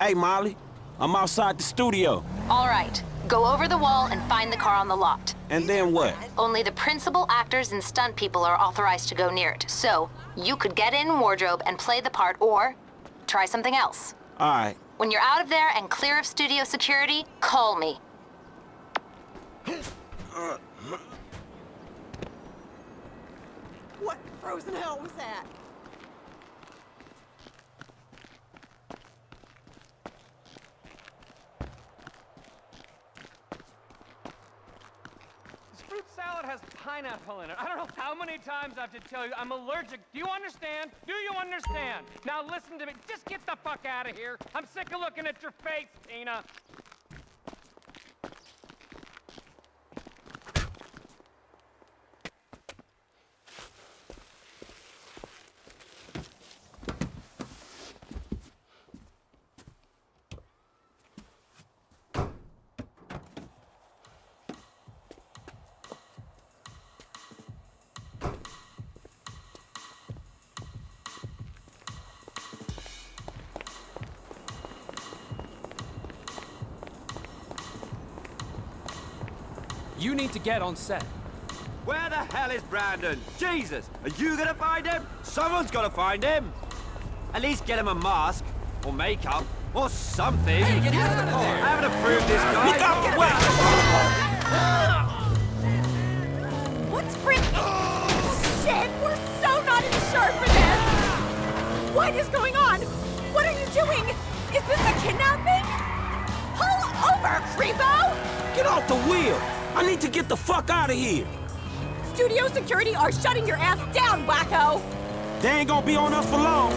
Hey, Molly. I'm outside the studio. All right. Go over the wall and find the car on the lot. And then what? Only the principal actors and stunt people are authorized to go near it. So, you could get in wardrobe and play the part, or try something else. All right. When you're out of there and clear of studio security, call me. What frozen hell was that? Fruit salad has pineapple in it. I don't know how many times I have to tell you I'm allergic. Do you understand? Do you understand? Now listen to me. Just get the fuck out of here. I'm sick of looking at your face, Tina. Need to get on set. Where the hell is Brandon? Jesus! Are you gonna find him? Someone's gotta find him! At least get him a mask, or makeup, or something. Hey, get out of oh, there! I haven't approved this guy. Look out! Get Wait! What's Brit? Shit! We're so not insured for this! What is going on? What are you doing? Is this a kidnapping? Pull over, creepo! Get off the wheel! I need to get the fuck out of here! Studio security are shutting your ass down, wacko! They ain't gonna be on us for long.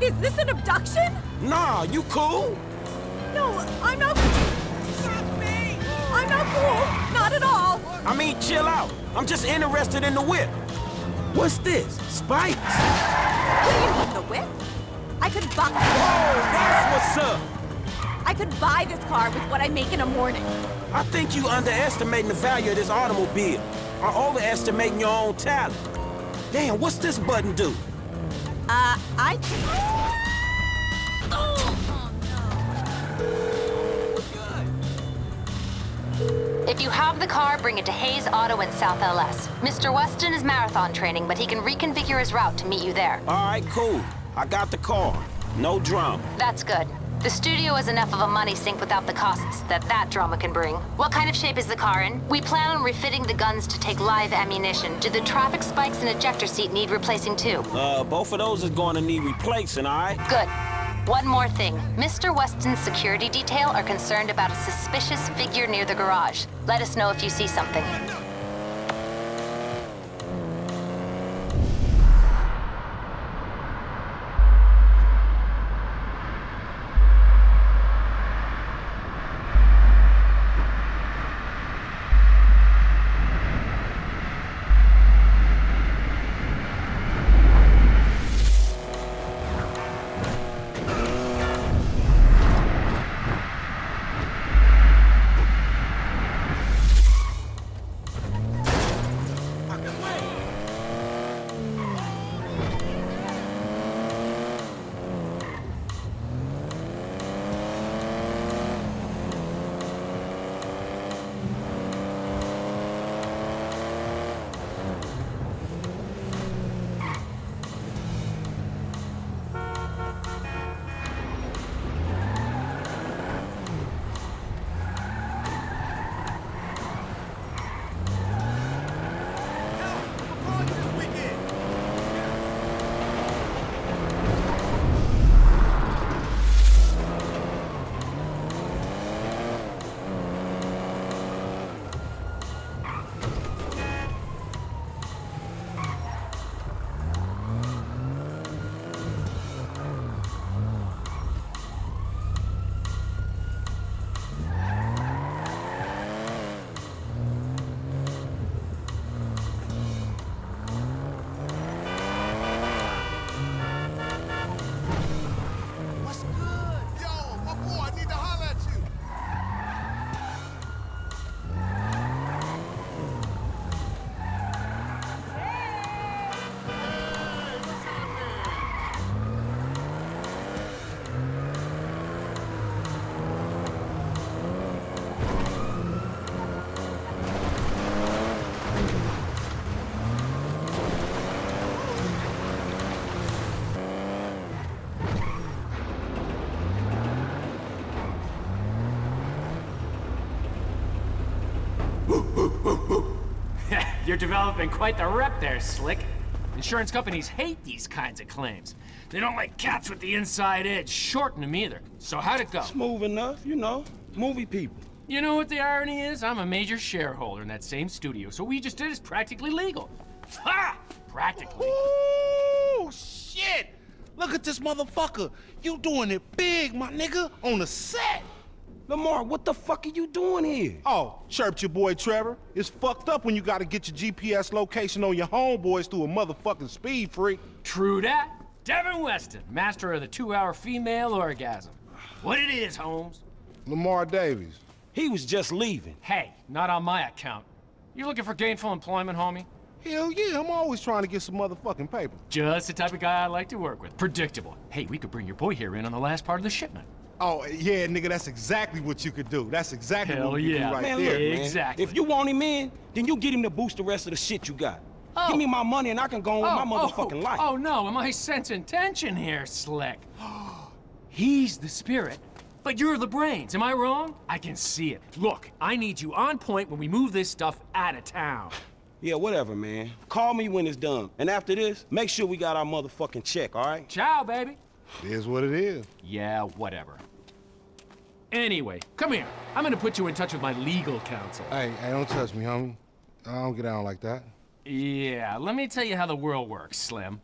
Is this an abduction? Nah, you cool? No, I'm not. I'm not cool. Not at all. I mean, chill out. I'm just interested in the whip. What's this? Spikes? What do you mean, the whip? I could buy. Oh, that's what's up. I could buy this car with what I make in a morning. I think you underestimating the value of this automobile. Or overestimating your own talent. Damn, what's this button do? Uh, I. If you have the car, bring it to Hayes Auto in South LS. Mr. Weston is marathon training, but he can reconfigure his route to meet you there. All right, cool. I got the car. No drama. That's good. The studio is enough of a money sink without the costs that that drama can bring. What kind of shape is the car in? We plan on refitting the guns to take live ammunition. Do the traffic spikes and ejector seat need replacing too? Uh, both of those is going to need replacing, all right? Good. One more thing. Mr. Weston's security detail are concerned about a suspicious figure near the garage. Let us know if you see something. You're developing quite the rep there, Slick. Insurance companies hate these kinds of claims. They don't like cats with the inside edge, shorten them either. So how'd it go? Smooth enough, you know. Movie people. You know what the irony is? I'm a major shareholder in that same studio, so what we just did is practically legal. Ha! Practically. Ooh, shit! Look at this motherfucker. You doing it big, my nigga, on the set. Lamar, what the fuck are you doing here? Oh, chirped your boy Trevor. It's fucked up when you gotta get your GPS location on your homeboys through a motherfucking speed freak. True that. Devin Weston, master of the two-hour female orgasm. What it is, Holmes? Lamar Davis. He was just leaving. Hey, not on my account. You looking for gainful employment, homie? Hell yeah, I'm always trying to get some motherfucking paper. Just the type of guy I like to work with. Predictable. Hey, we could bring your boy here in on the last part of the shipment. Oh, yeah, nigga, that's exactly what you could do. That's exactly Hell what you could yeah. do right Man, there. look, man. Exactly. If you want him in, then you get him to boost the rest of the shit you got. Oh. Give me my money and I can go on with my oh, oh, motherfucking oh, life. Oh no, am I sensing tension here, Slick? He's the spirit, but you're the brains. Am I wrong? I can see it. Look, I need you on point when we move this stuff out of town. Yeah, whatever, man. Call me when it's done. And after this, make sure we got our motherfucking check, all right? Ciao, baby. It is what it is. Yeah, whatever. Anyway, come here. I'm gonna put you in touch with my legal counsel. Hey, hey, don't touch me, homie. I don't get down like that. Yeah, let me tell you how the world works, Slim.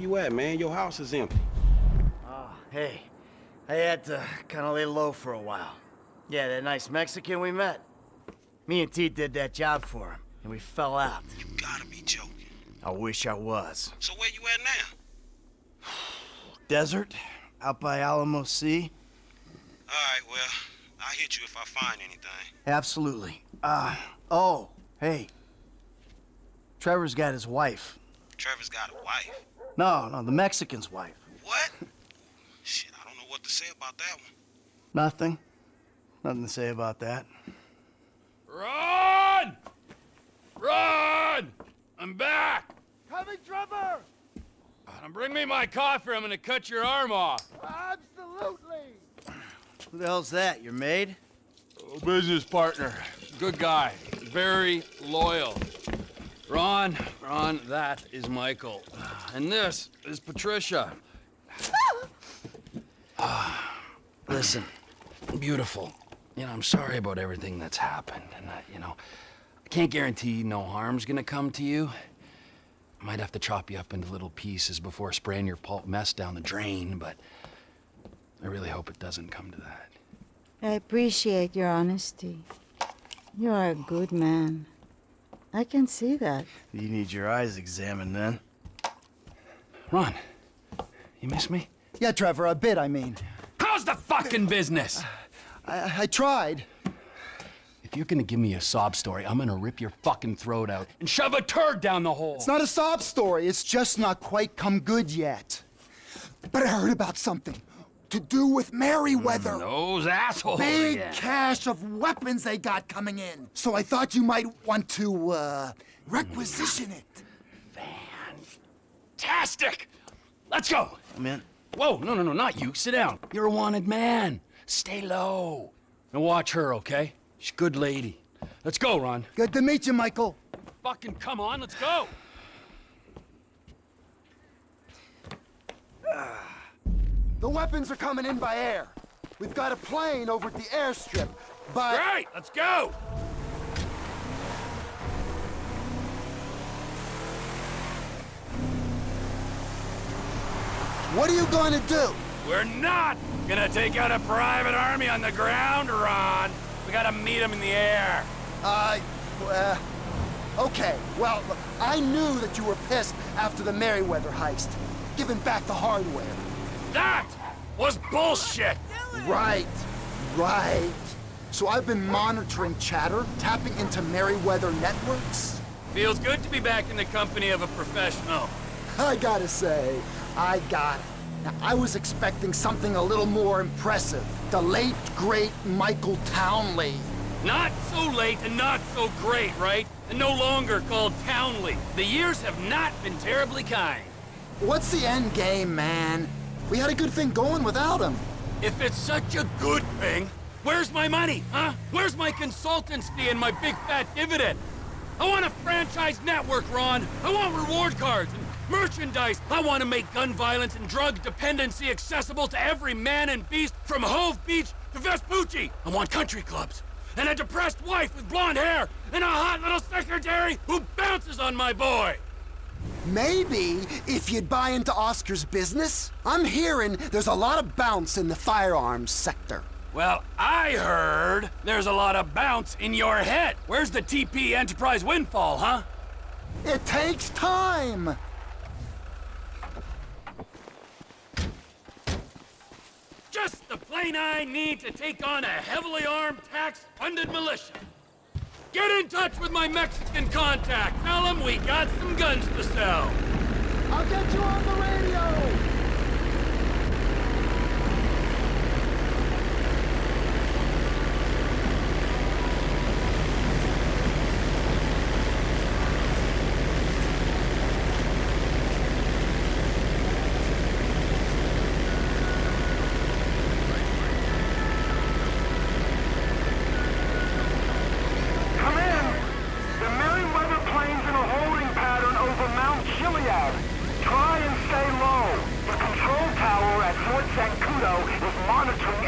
You at, man? Your house is empty. Oh, hey. I had to kind of lay low for a while. Yeah, that nice Mexican we met. Me and T did that job for him, and we fell out. You gotta be joking. I wish I was. So where you at now? Desert, out by Alamo Sea. All right, well, I'll hit you if I find anything. Absolutely. Uh, oh, hey. Trevor's got his wife. Trevor's got a wife. No, no, the Mexican's wife. What? Shit, I don't know what to say about that one. Nothing. Nothing to say about that. Run! Run! I'm back! Coming, Trevor! Now bring me my coffee, I'm gonna cut your arm off. Absolutely! Who the hell's that, your maid? Oh, business partner. Good guy. Very loyal. Ron, Ron, that is Michael. And this is Patricia. Ah, listen, beautiful. You know, I'm sorry about everything that's happened. And, uh, you know, I can't guarantee no harm's gonna come to you. I might have to chop you up into little pieces before spraying your pulp mess down the drain, but I really hope it doesn't come to that. I appreciate your honesty. You are a good man. I can see that. You need your eyes examined then. Ron, you miss me? Yeah, Trevor, a bit, I mean. How's the fucking business? I, I tried. If you're gonna give me a sob story, I'm gonna rip your fucking throat out and shove a turd down the hole. It's not a sob story. It's just not quite come good yet. But I heard about something to do with Merryweather. Those assholes Big again. cache of weapons they got coming in. So I thought you might want to, uh, requisition it. Fantastic! Let's go! I'm in. Whoa, no, no, no, not you. Sit down. You're a wanted man. Stay low. And watch her, okay? She's a good lady. Let's go, Ron. Good to meet you, Michael. Fucking come on, let's go! The weapons are coming in by air. We've got a plane over at the airstrip, but... Right, let's go! What are you going to do? We're not gonna take out a private army on the ground, Ron. We gotta meet them in the air. Uh, uh, okay. Well, I knew that you were pissed after the Merryweather heist. Giving back the hardware. That was bullshit! Right, right. So I've been monitoring chatter, tapping into Merryweather networks. Feels good to be back in the company of a professional. I gotta say, I got it. Now, I was expecting something a little more impressive. The late, great Michael Townley. Not so late and not so great, right? And no longer called Townley. The years have not been terribly kind. What's the end game, man? We had a good thing going without him. If it's such a good thing, where's my money, huh? Where's my consultancy and my big fat dividend? I want a franchise network, Ron. I want reward cards and merchandise. I want to make gun violence and drug dependency accessible to every man and beast from Hove Beach to Vespucci. I want country clubs and a depressed wife with blonde hair and a hot little secretary who bounces on my boy. Maybe if you'd buy into Oscar's business. I'm hearing there's a lot of bounce in the firearms sector. Well, I heard there's a lot of bounce in your head. Where's the TP Enterprise windfall, huh? It takes time. Just the plane I need to take on a heavily armed, tax-funded militia. Get in touch with my Mexican contact. Tell him we got some guns to sell. I'll get you on the radio. Come in! The Merryweather plane's in a holding pattern over Mount Chiliad. Try and stay low. The control tower Fort is monitoring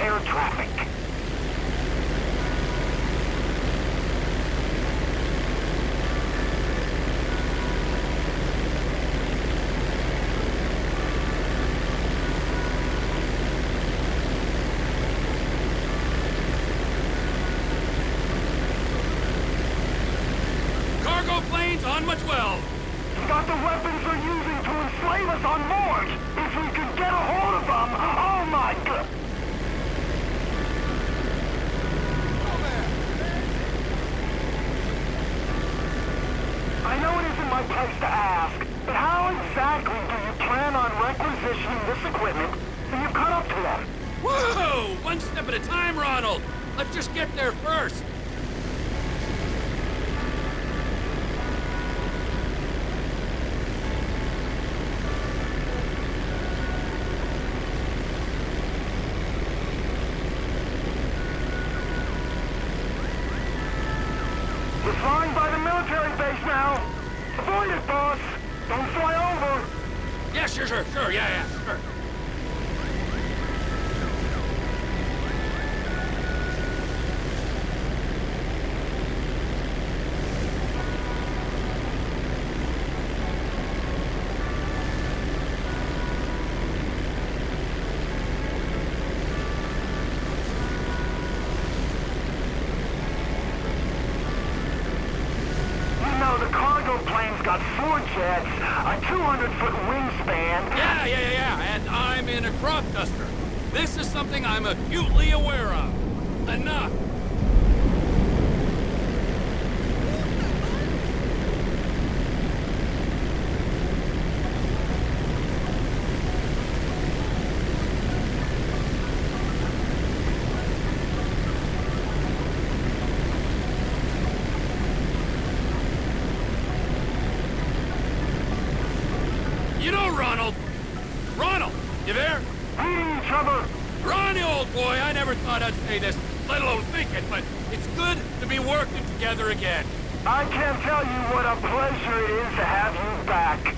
say this, let alone think it, but it's good to be working together again. I can't tell you what a pleasure it is to have you back.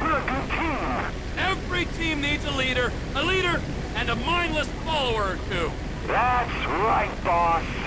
We're a good team. Every team needs a leader, a leader, and a mindless follower or two. That's right, boss.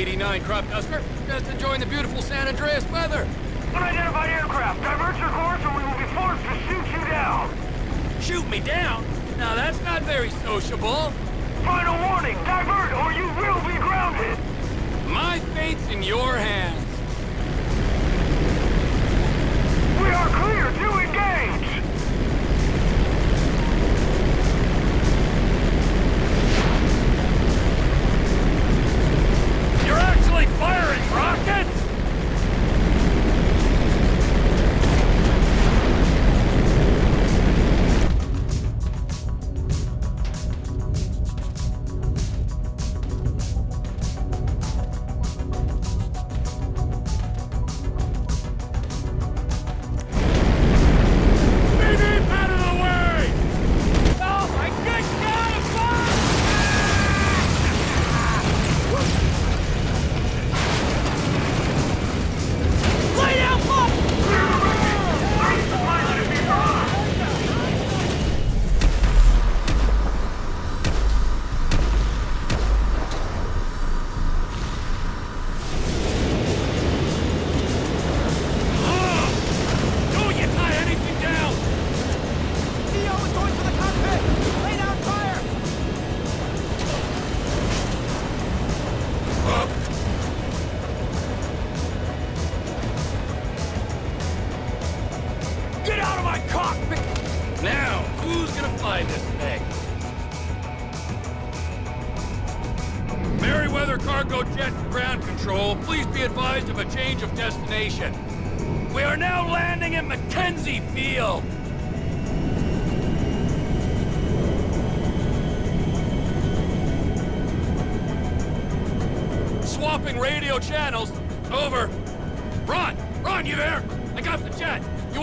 89 crop duster, just enjoying the beautiful San Andreas weather. Unidentified aircraft, divert your course or we will be forced to shoot you down. Shoot me down? Now that's not very sociable. Final warning, divert or you will be grounded. My fate's in your hands. We are clear to engage! really firing rockets?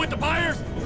With the buyers?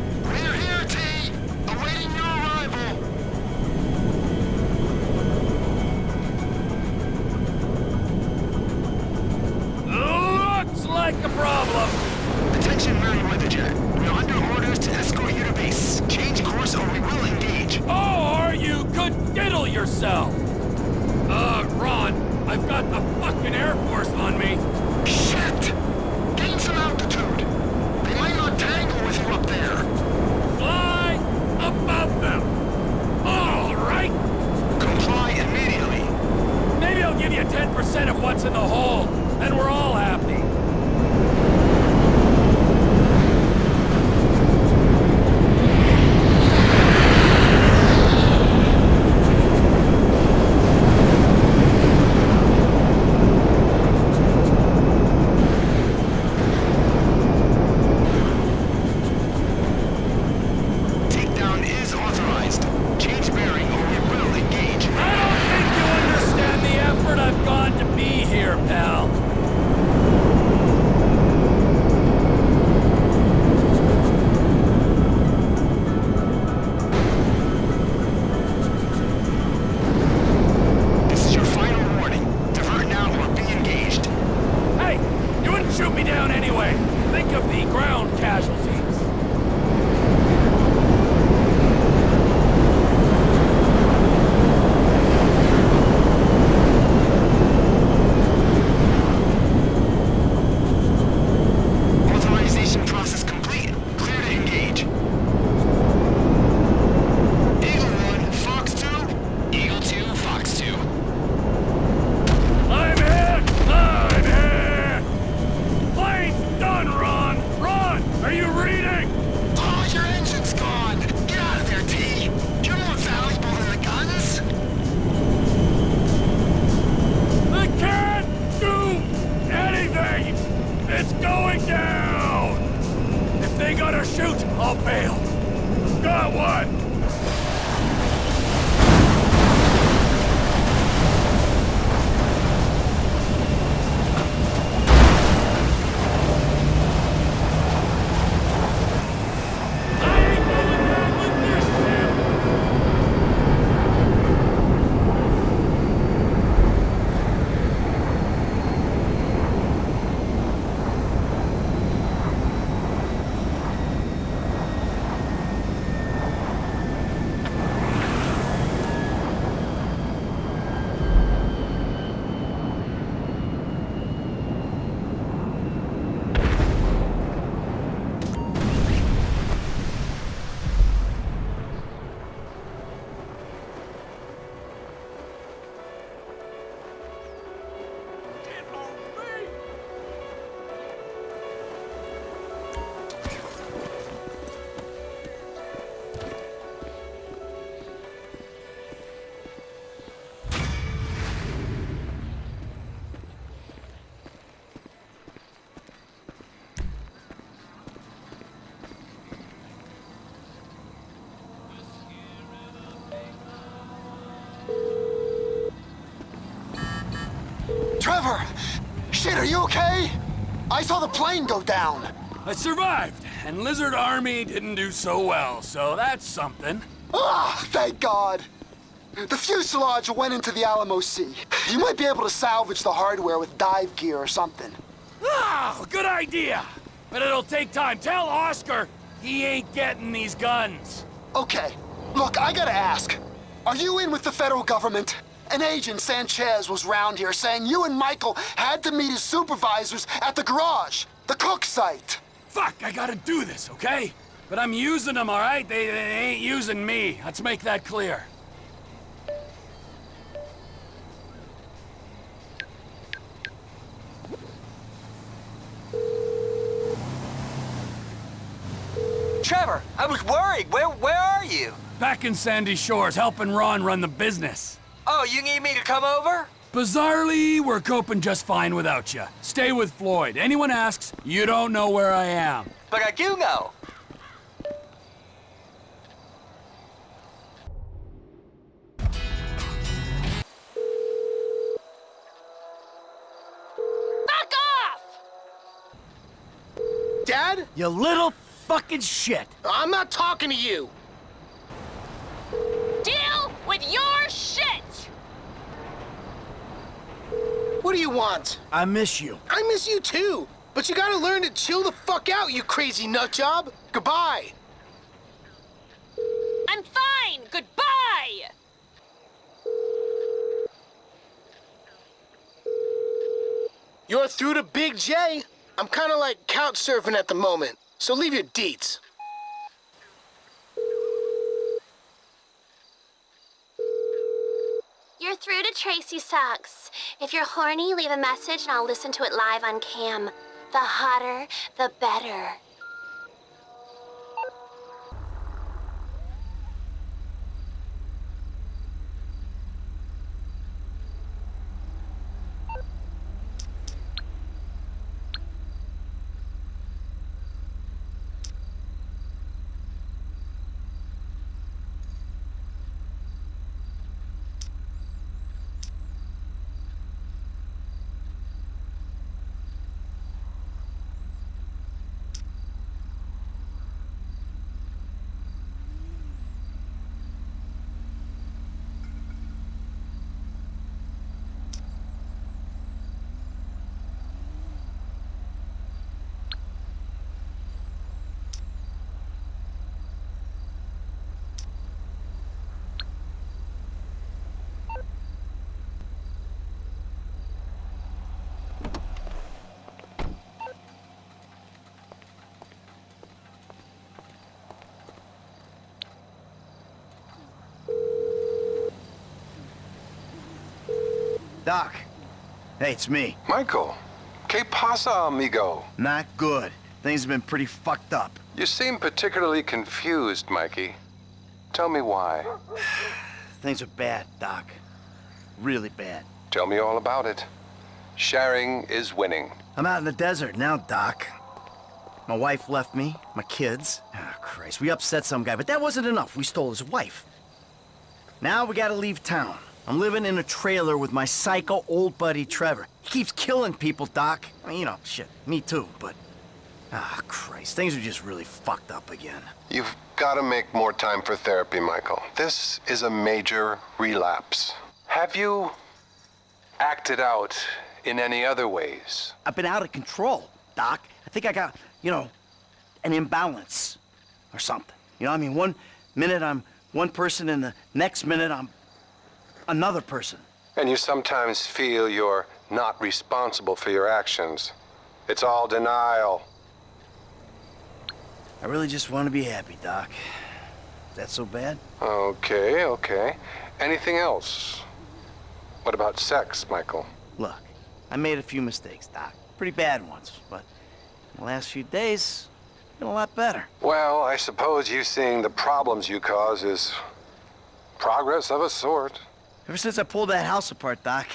I saw the plane go down. I survived, and Lizard Army didn't do so well, so that's something. Ah, thank God. The fuselage went into the Alamo Sea. You might be able to salvage the hardware with dive gear or something. Ah, good idea! But it'll take time. Tell Oscar he ain't getting these guns. Okay, look, I gotta ask. Are you in with the federal government? An agent, Sanchez, was round here saying you and Michael had to meet his supervisors at the garage, the cook site. Fuck, I gotta do this, okay? But I'm using them, all right? They, they ain't using me. Let's make that clear. Trevor, I was worried. Where where are you? Back in Sandy Shores, helping Ron run the business. Oh, you need me to come over? Bizarrely, we're coping just fine without you. Stay with Floyd. Anyone asks, you don't know where I am. But I do know. Fuck off! Dad? You little fucking shit. I'm not talking to you. Deal with your shit! What do you want? I miss you. I miss you too. But you gotta learn to chill the fuck out, you crazy nut job. Goodbye. I'm fine! Goodbye! You're through to Big J. I'm kinda like couch surfing at the moment, so leave your deets. You're through to Tracey Sucks. If you're horny, leave a message and I'll listen to it live on cam. The hotter, the better. Doc. Hey, it's me. Michael. Que pasa, amigo? Not good. Things have been pretty fucked up. You seem particularly confused, Mikey. Tell me why. Things are bad, Doc. Really bad. Tell me all about it. Sharing is winning. I'm out in the desert now, Doc. My wife left me, my kids. Oh, Christ, we upset some guy, but that wasn't enough. We stole his wife. Now we gotta leave town. I'm living in a trailer with my psycho old buddy Trevor. He keeps killing people, Doc. I mean, you know, shit, me too, but... Ah, Christ, things are just really fucked up again. You've got to make more time for therapy, Michael. This is a major relapse. Have you acted out in any other ways? I've been out of control, Doc. I think I got, you know, an imbalance or something. You know, I mean, one minute I'm one person and the next minute I'm another person. And you sometimes feel you're not responsible for your actions. It's all denial. I really just want to be happy, Doc. Is that so bad? Okay, okay. Anything else? What about sex, Michael? Look, I made a few mistakes, Doc. Pretty bad ones, but the last few days, been a lot better. Well, I suppose you seeing the problems you cause is progress of a sort. Ever since I pulled that house apart, Doc,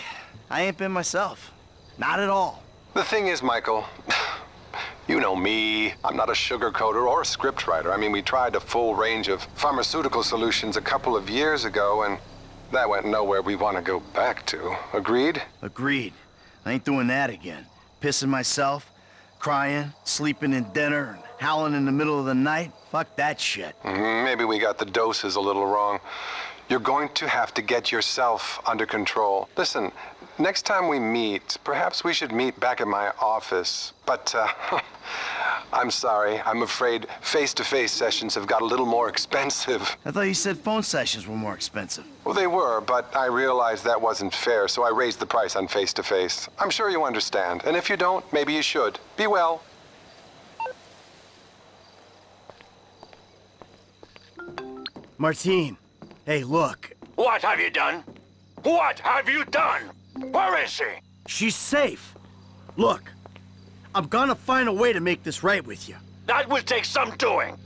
I ain't been myself. Not at all. The thing is, Michael, you know me. I'm not a sugarcoater or a scriptwriter. I mean, we tried a full range of pharmaceutical solutions a couple of years ago, and that went nowhere we want to go back to. Agreed? Agreed. I ain't doing that again. Pissing myself, crying, sleeping in dinner, and howling in the middle of the night. Fuck that shit. Mm, Maybe we got the doses a little wrong. You're going to have to get yourself under control. Listen, next time we meet, perhaps we should meet back at my office. But, uh, I'm sorry. I'm afraid face-to-face sessions have got a little more expensive. I thought you said phone sessions were more expensive. Well, they were, but I realized that wasn't fair, so I raised the price on face-to-face. I'm sure you understand. And if you don't, maybe you should. Be well. Martine, hey, look. What have you done? What have you done? Where is she? She's safe. Look, I'm gonna find a way to make this right with you. That will take some doing.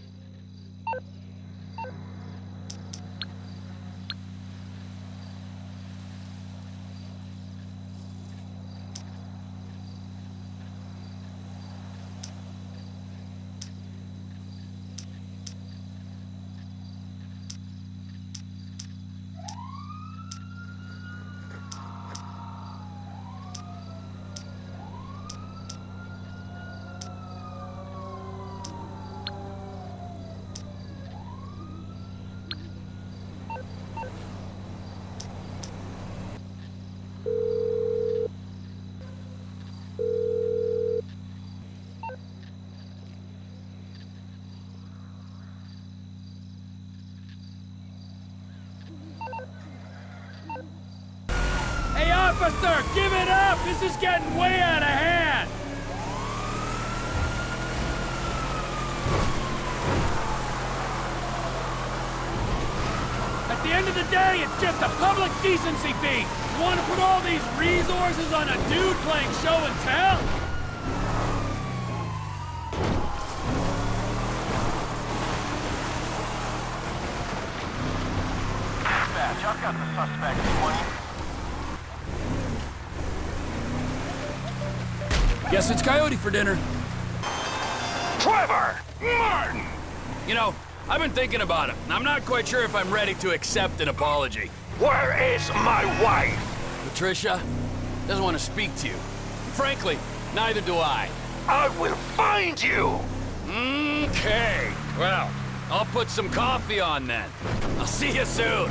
Of the day, it's just a public decency fee. You want to put all these resources on a dude playing show and tell? Dispatch, I've got the suspect. 20. Guess it's Coyote for dinner. Trevor! Martin! You know, I've been thinking about it, and I'm not quite sure if I'm ready to accept an apology. Where is my wife? Patricia doesn't want to speak to you. Frankly, neither do I. I will find you! Okay. Well, I'll put some coffee on then. I'll see you soon.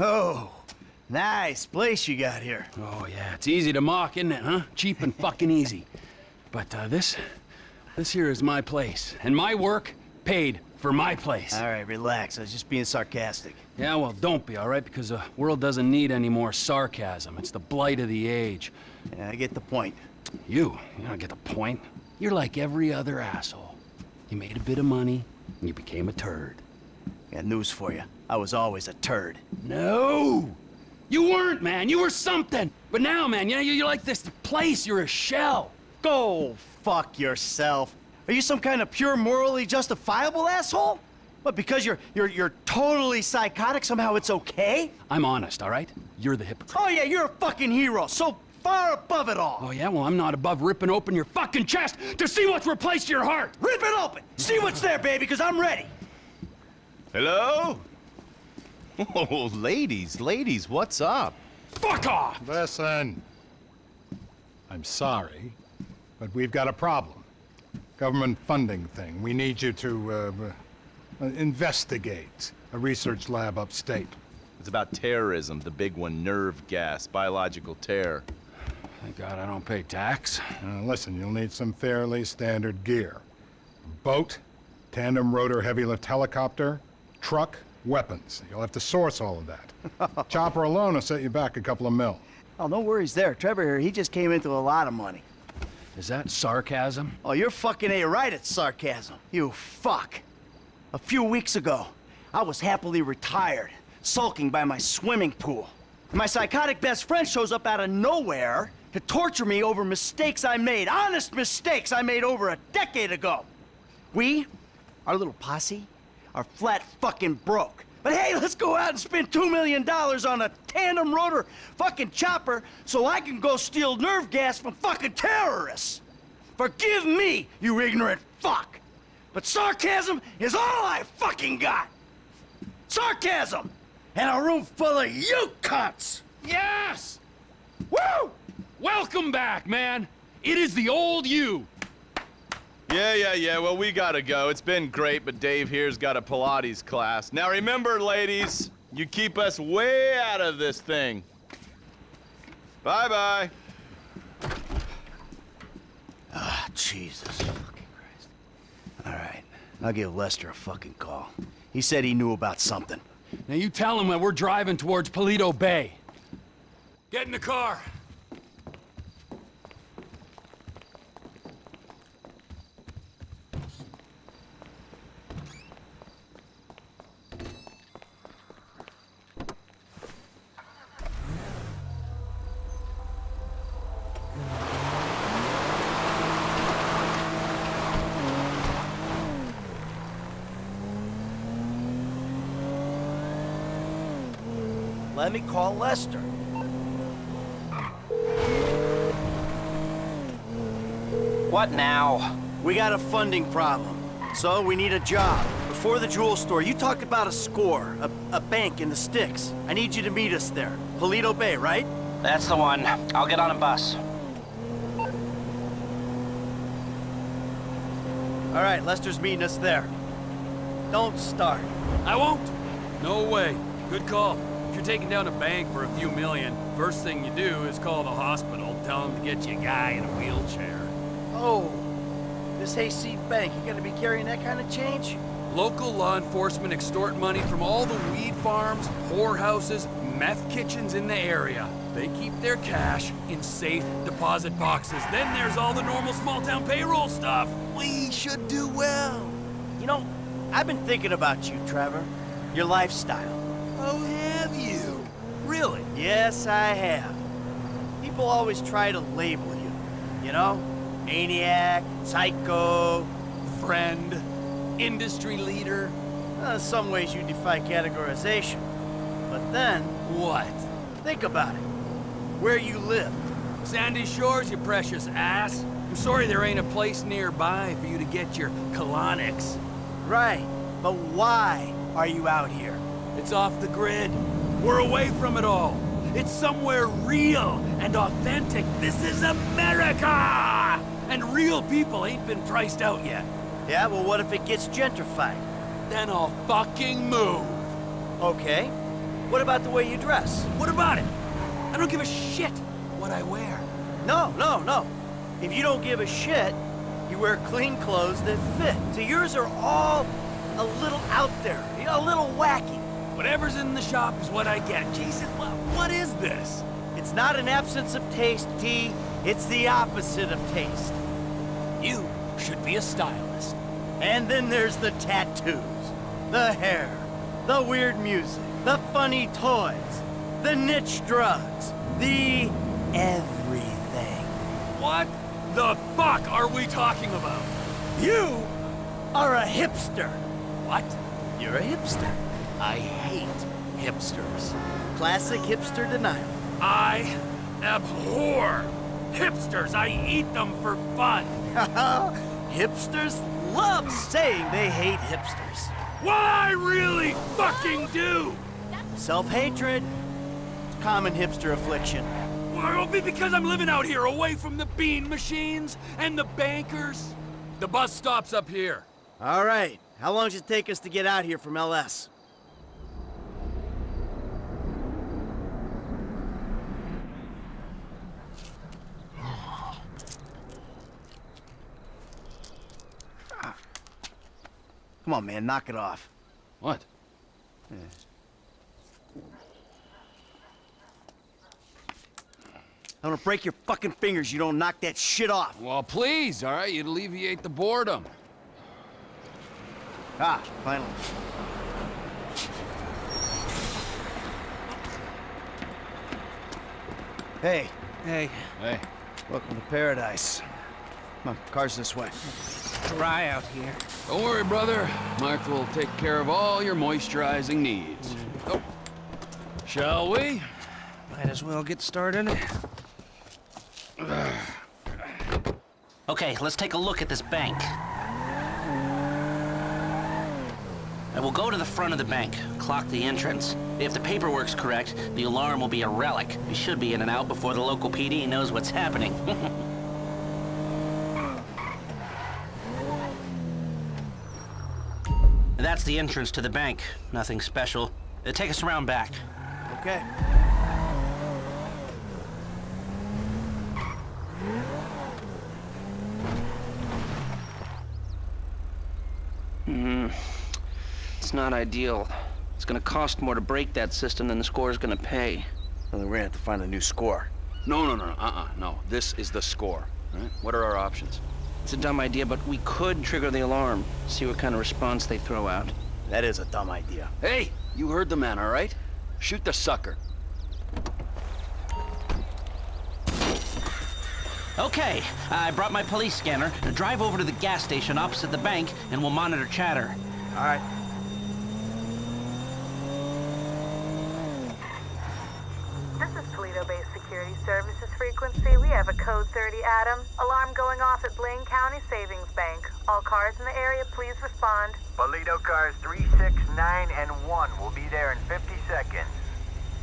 Oh, nice place you got here. Oh, yeah, it's easy to mock, isn't it, huh? Cheap and fucking easy. But uh, this, this here is my place, and my work paid for my place. All right, relax. I was just being sarcastic. Yeah, well, don't be, all right? Because the world doesn't need any more sarcasm. It's the blight of the age. Yeah, I get the point. You, you don't get the point. You're like every other asshole. You made a bit of money, and you became a turd. Got news for you. I was always a turd. No! You weren't, man. You were something. But now, man, you know, you're like this place. You're a shell. Go fuck yourself. Are you some kind of pure morally justifiable asshole? But because you're you're you're totally psychotic, somehow it's okay? I'm honest, all right? You're the hypocrite. Oh yeah, you're a fucking hero, so far above it all. Oh yeah, well I'm not above ripping open your fucking chest to see what's replaced your heart. Rip it open. See what's there, baby, because I'm ready. Hello? Oh, ladies, ladies, what's up? Fuck off! Listen. I'm sorry, but we've got a problem. Government funding thing. We need you to, uh, uh, investigate a research lab upstate. It's about terrorism, the big one, nerve gas, biological terror. Thank God I don't pay tax. Uh, listen, you'll need some fairly standard gear. Boat, tandem rotor heavy lift helicopter, truck, weapons. You'll have to source all of that. Chopper alone will set you back a couple of mil. Oh, no worries there. Trevor here, he just came into a lot of money. Is that sarcasm? Oh, you're fucking A right at sarcasm. You fuck. A few weeks ago, I was happily retired, sulking by my swimming pool. My psychotic best friend shows up out of nowhere to torture me over mistakes I made, honest mistakes I made over a decade ago. We, our little posse, are flat fucking broke. But hey, let's go out and spend two million dollars on a tandem rotor fucking chopper so I can go steal nerve gas from fucking terrorists. Forgive me, you ignorant fuck. But sarcasm is all I fucking got. Sarcasm! And a room full of you cunts! Yes! Woo! Welcome back, man. It is the old you. Yeah, yeah, yeah, well, we gotta go. It's been great, but Dave here's got a Pilates class. Now remember, ladies, you keep us way out of this thing. Bye-bye. Ah, Jesus fucking Christ. All right, I'll give Lester a fucking call. He said he knew about something. Now you tell him that we're driving towards Paleto Bay. Get in the car. Let me call Lester. What now? We got a funding problem. So we need a job. Before the jewel store, you talked about a score, a, a bank in the sticks. I need you to meet us there. Paleto Bay, right? That's the one. I'll get on a bus. All right, Lester's meeting us there. Don't start. I won't. No way. Good call. If you're taking down a bank for a few million, first thing you do is call the hospital, tell them to get you a guy in a wheelchair. Oh, this hayseed bank, you gonna be carrying that kind of change? Local law enforcement extort money from all the weed farms, whorehouses, meth kitchens in the area. They keep their cash in safe deposit boxes. Then there's all the normal small-town payroll stuff. We should do well. You know, I've been thinking about you, Trevor. Your lifestyle. Oh, have you? Really? Yes, I have. People always try to label you. You know? Maniac, psycho, friend, industry leader. In some ways you defy categorization. But then... What? Think about it. Where you live. Sandy Shores, you precious ass. I'm sorry there ain't a place nearby for you to get your colonics. Right, but why are you out here? It's off the grid. We're away from it all. It's somewhere real and authentic. This is America! And real people ain't been priced out yet. Yeah, well what if it gets gentrified? Then I'll fucking move. Okay. What about the way you dress? What about it? I don't give a shit what I wear. No, no, no. If you don't give a shit, you wear clean clothes that fit. So yours are all a little out there, a little wacky. Whatever's in the shop is what I get. Jesus, what, what is this? It's not an absence of taste, T. It's the opposite of taste. You should be a stylist. And then there's the tattoos, the hair, the weird music, the funny toys, the niche drugs, the everything. What the fuck are we talking about? You are a hipster. What? You're a hipster. I hate hipsters. Classic hipster denial. I abhor hipsters. I eat them for fun. hipsters love saying they hate hipsters. What I really fucking do! Self-hatred. Common hipster affliction. Well, it'll be because I'm living out here, away from the bean machines and the bankers. The bus stops up here. All right. How long does it take us to get out here from LS? Come on, man, knock it off. What? Yeah. I'm gonna break your fucking fingers you don't knock that shit off. Well, please, all right? You'd alleviate the boredom. Ah, finally. Hey. Hey. Hey. Welcome to paradise. Come on, car's this way. Dry out here. Don't worry, brother. Mike will take care of all your moisturizing needs. Mm. Oh. Shall we? Might as well get started. Okay, let's take a look at this bank. I will go to the front of the bank, clock the entrance. If the paperwork's correct, the alarm will be a relic. We should be in and out before the local PD knows what's happening. the entrance to the bank. Nothing special. Uh, take us around back. Okay. Hmm. It's not ideal. It's gonna cost more to break that system than the score is gonna pay. Well, then we're gonna have to find a new score. No, no, no, no, uh-uh, no. This is the score, right? What are our options? It's a dumb idea, but we could trigger the alarm. See what kind of response they throw out. That is a dumb idea. Hey, you heard the man, all right? Shoot the sucker. Okay, I brought my police scanner. Drive over to the gas station opposite the bank, and we'll monitor chatter. All right. 30, Adam. Alarm going off at Blaine County Savings Bank. All cars in the area, please respond. Paleto cars 369 and 1 will be there in 50 seconds.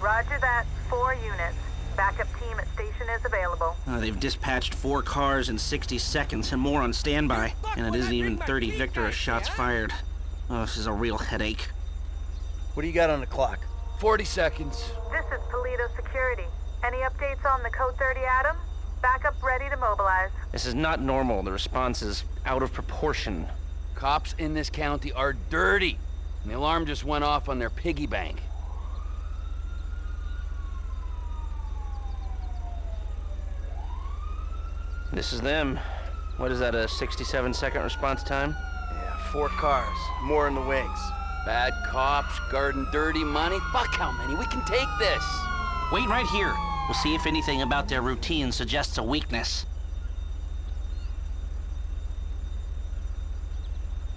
Roger that. Four units. Backup team at station is available. Uh, they've dispatched four cars in 60 seconds and more on standby. And it isn't even 30 Victorous shots fired. Oh, this is a real headache. What do you got on the clock? 40 seconds. This is Paleto Security. Any updates on the Code 30 Adam? Backup ready to mobilize. This is not normal. The response is out of proportion. Cops in this county are dirty. And the alarm just went off on their piggy bank. This is them. What is that, a 67 second response time? Yeah, four cars. More in the wings. Bad cops, guarding dirty money. Fuck how many. We can take this. Wait right here. We'll see if anything about their routine suggests a weakness.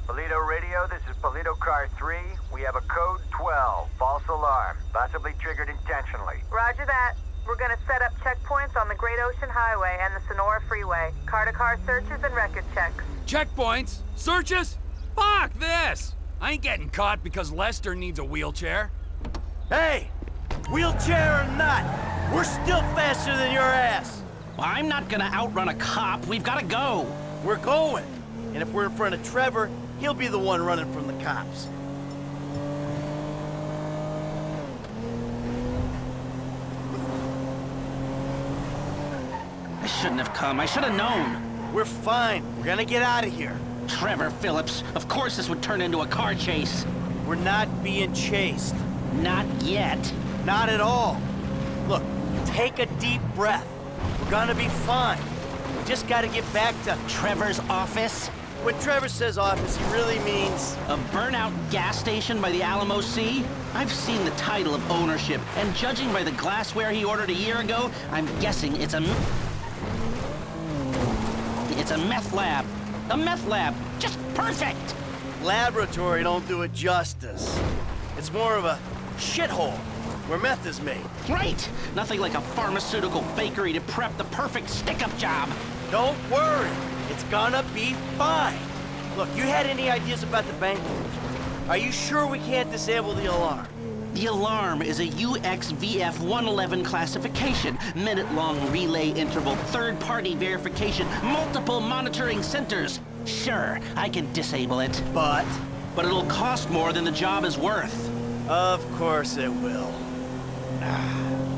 Paleto Radio, this is Paleto Car 3. We have a code 12, false alarm, possibly triggered intentionally. Roger that. We're gonna set up checkpoints on the Great Ocean Highway and the Sonora Freeway. Car-to-car searches and record checks. Checkpoints? Searches? Fuck this! I ain't getting caught because Lester needs a wheelchair. Hey! Wheelchair or not, we're still faster than your ass! Well, I'm not gonna outrun a cop. We've gotta go. We're going. And if we're in front of Trevor, he'll be the one running from the cops. I shouldn't have come. I should have known. We're fine. We're gonna get out of here. Trevor Phillips, of course this would turn into a car chase. We're not being chased. Not yet. Not at all. Look, take a deep breath. We're gonna be fine. We just gotta get back to... Trevor's office? When Trevor says office, he really means... A burnout gas station by the Alamo Sea? I've seen the title of ownership, and judging by the glassware he ordered a year ago, I'm guessing it's a... It's a meth lab. A meth lab. Just perfect! Laboratory don't do it justice. It's more of a shithole where meth is made. Right! Nothing like a pharmaceutical bakery to prep the perfect stick-up job. Don't worry. It's gonna be fine. Look, you had any ideas about the bank? Are you sure we can't disable the alarm? The alarm is a UXVF-111 classification, minute-long relay interval, third-party verification, multiple monitoring centers. Sure, I can disable it. But? But it'll cost more than the job is worth. Of course it will.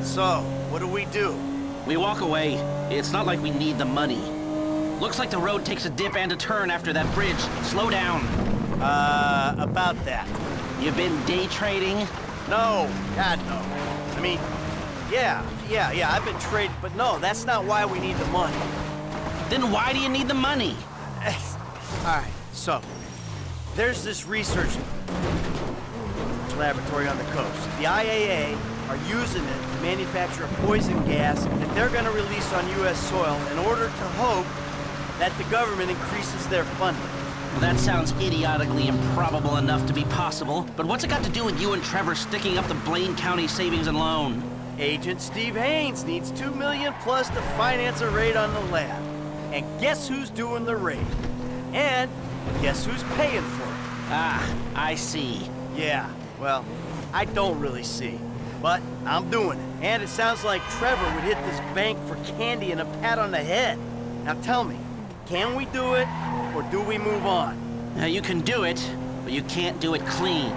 So, what do we do? We walk away. It's not like we need the money. Looks like the road takes a dip and a turn after that bridge. Slow down. Uh, about that. You've been day trading? No, God, no. I mean, yeah, yeah, yeah, I've been trading, but no, that's not why we need the money. Then why do you need the money? All right, so, there's this research laboratory on the coast. The IAA are using it to manufacture a poison gas that they're gonna release on U.S. soil in order to hope that the government increases their funding. Well, that sounds idiotically improbable enough to be possible, but what's it got to do with you and Trevor sticking up the Blaine County Savings and Loan? Agent Steve Haynes needs two million plus to finance a raid on the lab. And guess who's doing the raid? And guess who's paying for it? Ah, I see. Yeah, well, I don't really see. But I'm doing it. And it sounds like Trevor would hit this bank for candy and a pat on the head. Now tell me, can we do it, or do we move on? Now, you can do it, but you can't do it clean.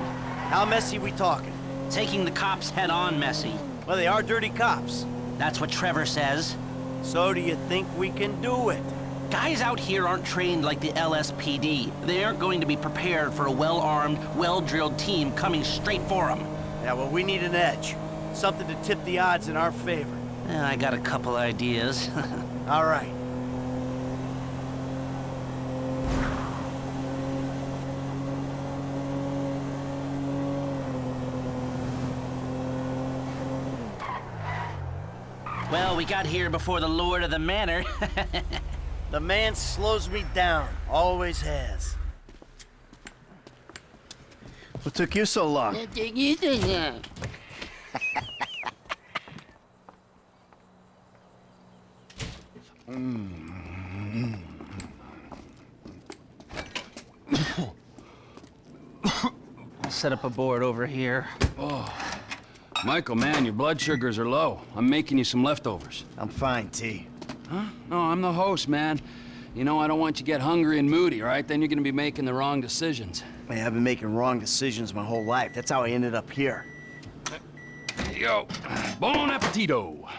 How messy we talking? Taking the cops head-on messy. Well, they are dirty cops. That's what Trevor says. So do you think we can do it? Guys out here aren't trained like the LSPD. They aren't going to be prepared for a well-armed, well-drilled team coming straight for them. Yeah, well, we need an edge. Something to tip the odds in our favor. Yeah, I got a couple ideas. All right. Well, we got here before the Lord of the Manor. the man slows me down. Always has. What took you so long? I'll set up a board over here. Oh. Michael, man, your blood sugars are low. I'm making you some leftovers. I'm fine, T. Huh? No, I'm the host, man. You know, I don't want you to get hungry and moody, right? Then you're gonna be making the wrong decisions. Man, I've been making wrong decisions my whole life. That's how I ended up here. Here you go. Bon appetito.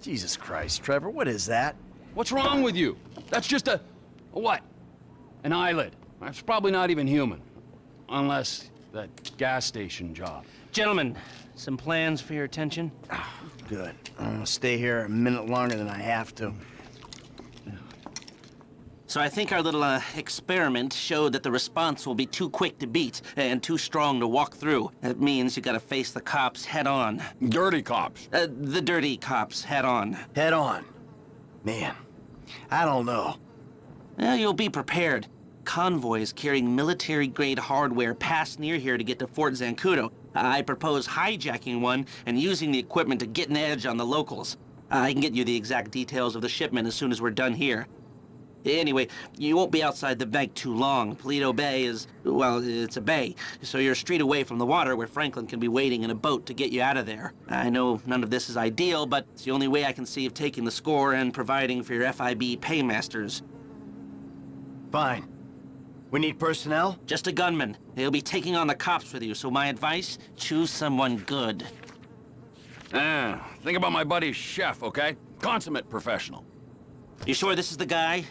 Jesus Christ, Trevor, what is that? What's wrong with you? That's just a... a what? An eyelid. That's probably not even human. Unless that gas station job. Gentlemen, some plans for your attention? Ah, good. I'm gonna stay here a minute longer than I have to. So I think our little uh, experiment showed that the response will be too quick to beat and too strong to walk through. That means you gotta face the cops head on. Dirty cops? Uh, the dirty cops head on. Head on? Man, I don't know. Well, you'll be prepared. Convoys carrying military-grade hardware pass near here to get to Fort Zancudo. I propose hijacking one and using the equipment to get an edge on the locals. I can get you the exact details of the shipment as soon as we're done here. Anyway, you won't be outside the bank too long. Paleto Bay is, well, it's a bay, so you're a street away from the water where Franklin can be waiting in a boat to get you out of there. I know none of this is ideal, but it's the only way I can see of taking the score and providing for your FIB paymasters. Fine. We need personnel? Just a gunman. They'll be taking on the cops with you, so my advice, choose someone good. Ah, think about my buddy Chef, okay? Consummate professional. You sure this is the guy?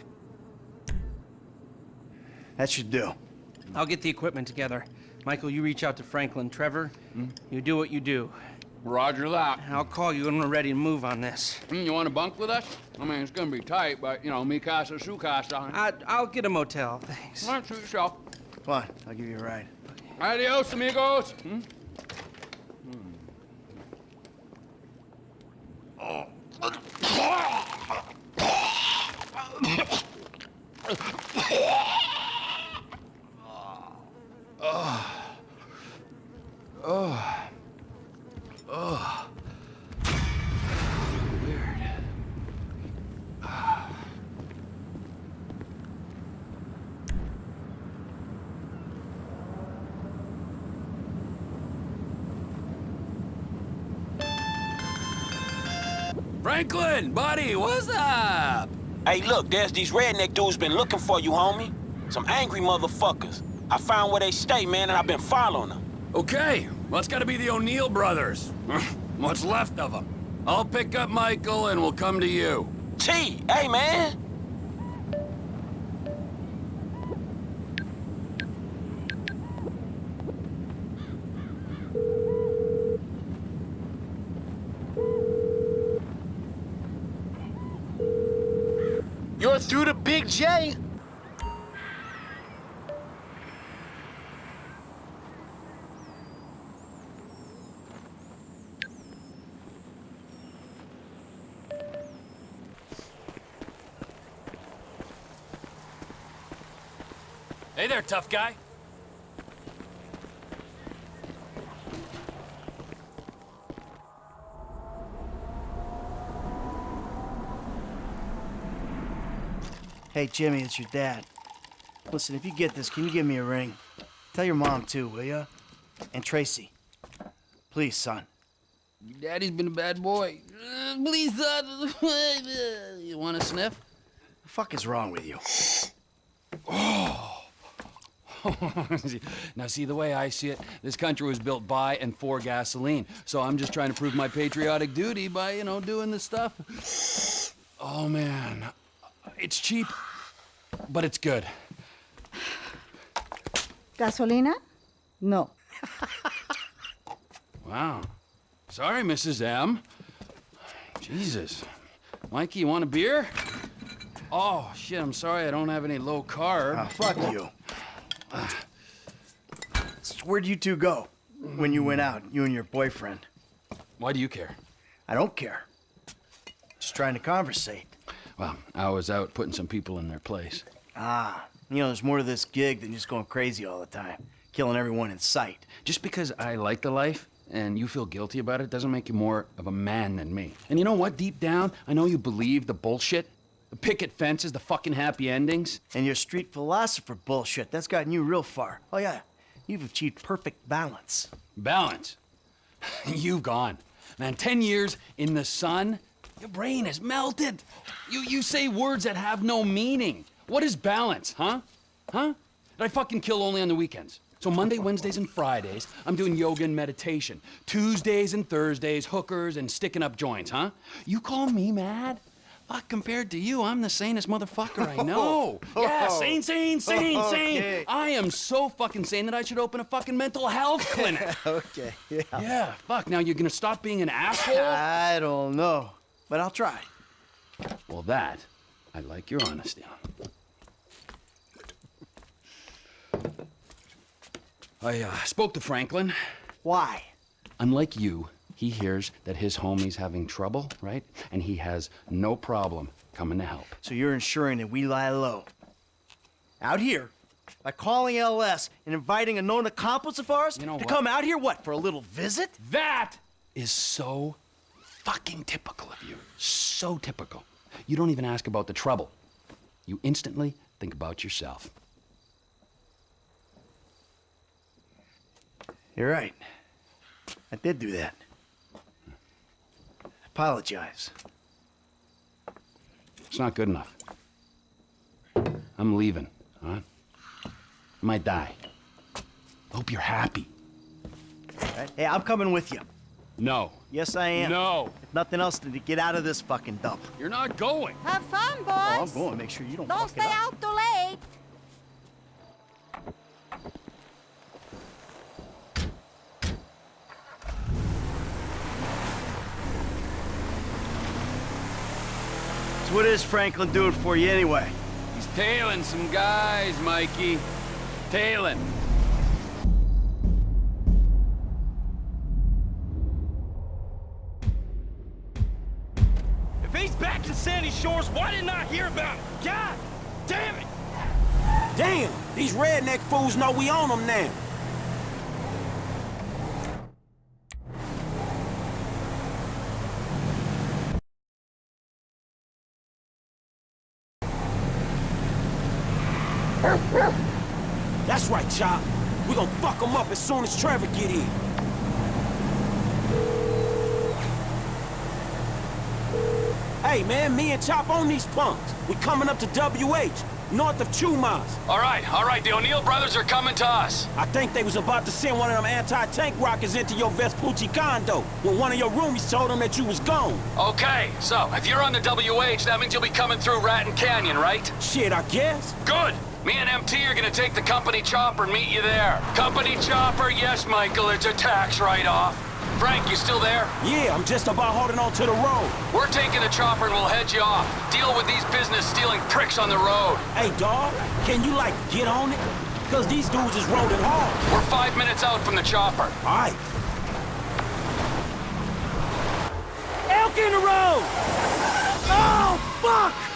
That should do. I'll get the equipment together. Michael, you reach out to Franklin. Trevor, you do what you do. Roger that. I'll call you when we're ready to move on this. Mm, you want to bunk with us? I mean, it's gonna be tight, but, you know, me casa, su casa. I, I'll get a motel, thanks. All right, suit yourself. Come on, I'll give you a ride. Adios, amigos. Hmm? Oh. Oh. Oh. Weird. Franklin, buddy, what's up? Hey, look, there's these redneck dudes been looking for you, homie. Some angry motherfuckers. I found where they stay, man, and I've been following them. Okay, well, it's gotta be the O'Neill brothers. What's left of them. I'll pick up Michael and we'll come to you. T, hey, man. You're through to Big J. Hey there, tough guy. Hey, Jimmy, it's your dad. Listen, if you get this, can you give me a ring? Tell your mom, too, will ya? And Tracey. Please, son. Daddy's been a bad boy. Please, son. you want a sniff? The fuck is wrong with you? Oh. now, see, the way I see it, this country was built by and for gasoline. So I'm just trying to prove my patriotic duty by, you know, doing this stuff. Oh, man. It's cheap, but it's good. ¿Gasolina? No. Wow. Sorry, Mrs. M. Jesus. Mikey, you want a beer? Oh, shit, I'm sorry I don't have any low carb. Ah, fuck you. Where'd you two go when you went out, you and your boyfriend? Why do you care? I don't care. Just trying to conversate. Well, I was out putting some people in their place. Ah, you know, there's more to this gig than just going crazy all the time, killing everyone in sight. Just because I like the life and you feel guilty about it doesn't make you more of a man than me. And you know what? Deep down, I know you believe the bullshit. The picket fences, the fucking happy endings. And your street philosopher bullshit, that's gotten you real far. Oh, yeah, you've achieved perfect balance. Balance? You've gone. Man, 10 years in the sun, your brain is melted. You, you say words that have no meaning. What is balance, huh? Huh? Did I fucking kill only on the weekends? So Monday, Wednesdays, and Fridays, I'm doing yoga and meditation. Tuesdays and Thursdays, hookers and sticking up joints, huh? You call me mad? Fuck, compared to you, I'm the sanest motherfucker I know. Oh, yeah, sane, sane, sane, sane. Okay. I am so fucking sane that I should open a fucking mental health clinic. okay, yeah. yeah, fuck, now you're gonna stop being an asshole? I don't know, but I'll try. Well, that, I like your honesty on. I uh, spoke to Franklin. Why? Unlike you, he hears that his homie's having trouble, right? And he has no problem coming to help. So you're ensuring that we lie low. Out here, by calling LS and inviting a known accomplice of ours know to what? come out here, what, for a little visit? That is so fucking typical of you. So typical. You don't even ask about the trouble. You instantly think about yourself. You're right. I did do that. Apologize. It's not good enough. I'm leaving, huh? I might die. Hope you're happy. Right? Hey, I'm coming with you. No. Yes, I am. No. If nothing else than to get out of this fucking dump. You're not going. Have fun, boys. Oh, I'm going. Make sure you don't, Don't fuck stay it up. out too late. What is Franklin doing for you anyway? He's tailing some guys, Mikey. Tailing. If he's back in Sandy Shores, why didn't I hear about it? God damn it! Damn, these redneck fools know we own them now. That's right, Chop. We gonna fuck them up as soon as Trevor get here. Hey, man, me and Chop on these punks. We coming up to WH, north of Chumash. All right, all right. The O'Neill brothers are coming to us. I think they was about to send one of them anti-tank rockets into your Vespucci condo when one of your roomies told them that you was gone. Okay, so if you're on the WH, that means you'll be coming through Raton Canyon, right? Shit, I guess. Good. Me and MT are gonna take the company chopper and meet you there. Company chopper, yes, Michael, it's a tax write-off. Frank, you still there? Yeah, I'm just about holding on to the road. We're taking the chopper and we'll head you off. Deal with these business-stealing pricks on the road. Hey, dawg, can you, like, get on it? Because these dudes is rolling hard. We're five minutes out from the chopper. All right. Elk in the road! Oh, fuck!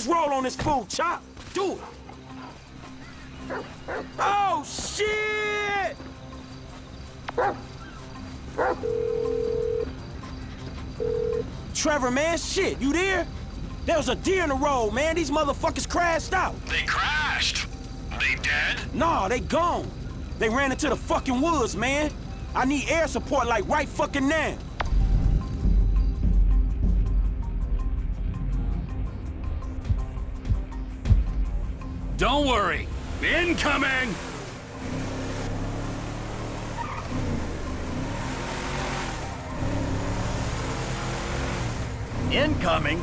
Let's roll on this fool, Chop. Do it. Oh, shit! Trevor, man, shit, you there? There was a deer in the road, man. These motherfuckers crashed out. They crashed. They dead? Nah, they gone. They ran into the fucking woods, man. I need air support like right fucking now. Don't worry. Incoming! Incoming?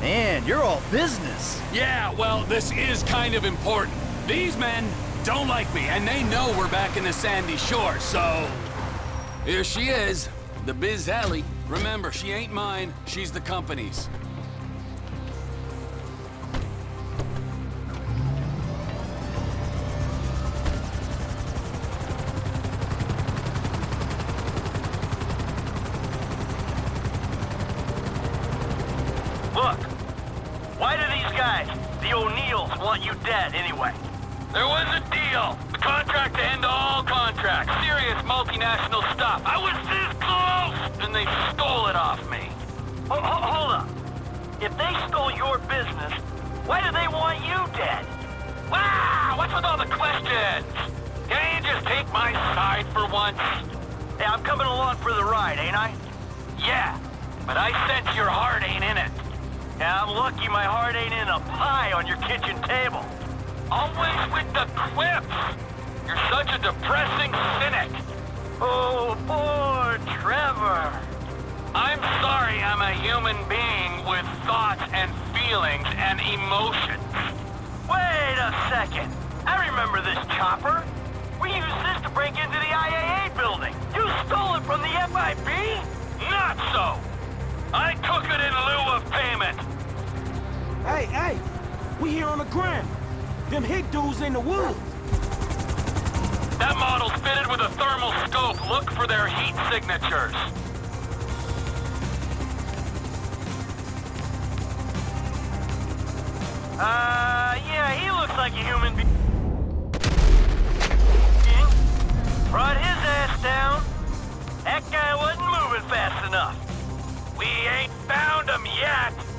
Man, you're all business. Yeah, well, this is kind of important. These men don't like me, and they know we're back in the sandy shore, so... Here she is, the Biz Alley. Remember, she ain't mine, she's the company's. Once? Hey, I'm coming along for the ride, ain't I? Yeah, but I sense your heart ain't in it. And I'm lucky my heart ain't in a pie on your kitchen table. Always with the quips. You're such a depressing cynic. Oh, poor Trevor. I'm sorry I'm a human being with thoughts and feelings and emotions. Wait a second. I remember this chopper. We used this to break into the IAA building. You stole it from the FIB? Not so. I took it in lieu of payment. Hey, hey, we here on the ground. Them hick dudes in the woods. That model's fitted with a thermal scope. Look for their heat signatures. Uh, yeah, he looks like a human being. Brought his ass down. That guy wasn't moving fast enough. We ain't found him yet.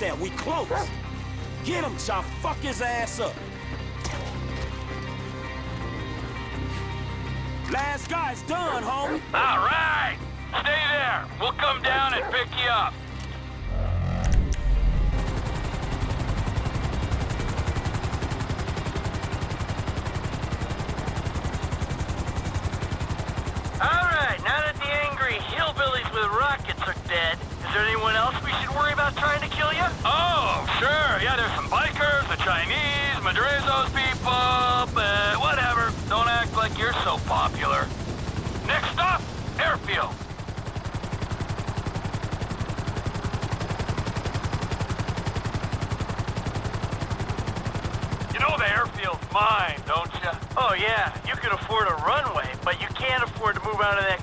That. We close. Get him, Chop. Fuck his ass up. Last guy's done, homie. All right. Stay there. We'll come down and pick you up. Out of that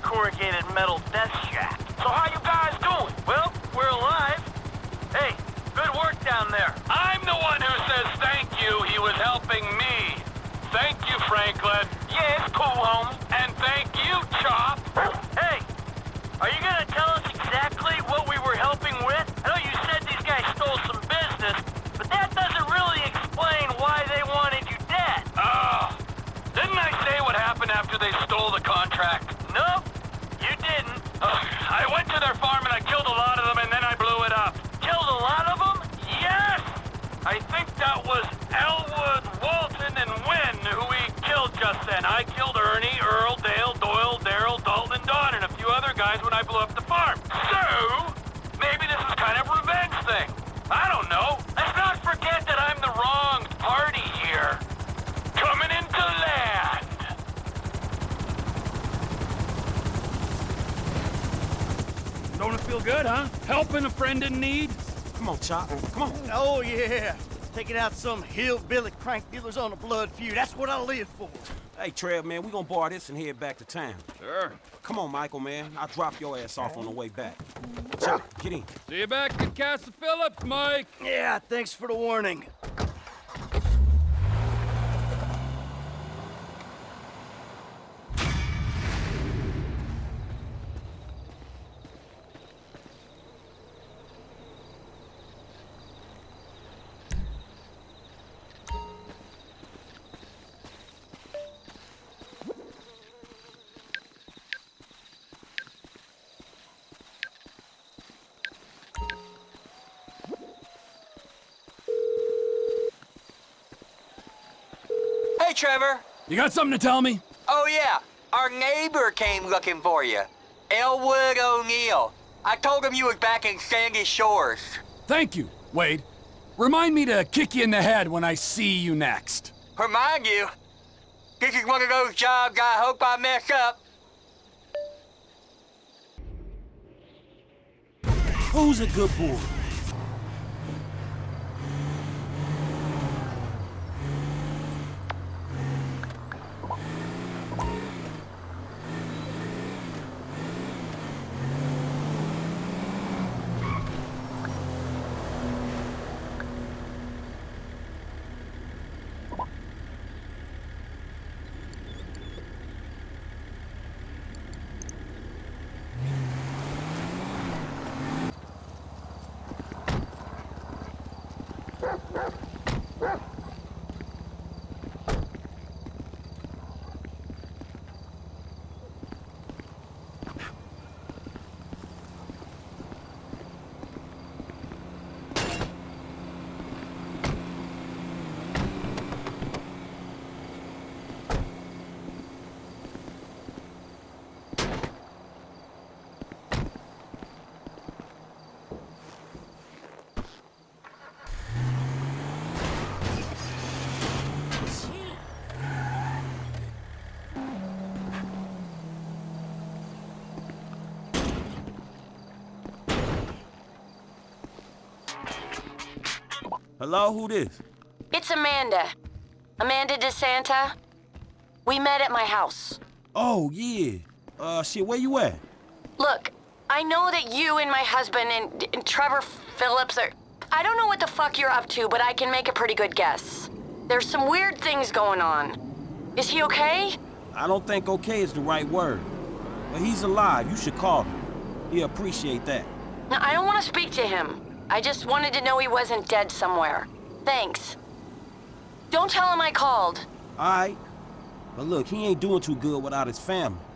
good, huh? Helping a friend in need? Come on, Chop. Come on. Oh, yeah. Taking out some hillbilly crank dealers on a blood feud. That's what I live for. Hey, Trev, man, we gonna borrow this and head back to town. Sure. Come on, Michael, man. I'll drop your ass off on the way back. Chop, get in. See you back at Castle Phillips, Mike. Yeah, thanks for the warning. You got something to tell me? Oh, yeah. Our neighbor came looking for you. Elwood O'Neil. I told him you was back in Sandy Shores. Thank you, Wade. Remind me to kick you in the head when I see you next. Remind you? This is one of those jobs I hope I mess up. Who's a good boy? Hello, who this? It's Amanda. Amanda De Santa. We met at my house. Oh, yeah. Uh, shit, where you at? Look, I know that you and my husband and, and Trevor Phillips are... I don't know what the fuck you're up to, but I can make a pretty good guess. There's some weird things going on. Is he okay? I don't think okay is the right word. But he's alive. You should call him. He'll appreciate that. No, I don't want to speak to him. I just wanted to know he wasn't dead somewhere. Thanks. Don't tell him I called. All right. But look, he ain't doing too good without his family.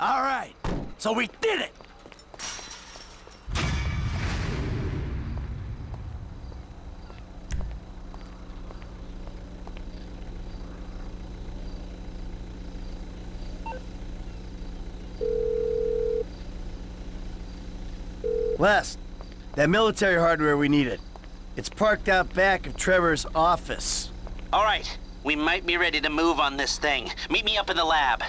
All right, so we did it! Les, that military hardware we needed. It's parked out back of Trevor's office. All right. We might be ready to move on this thing. Meet me up in the lab.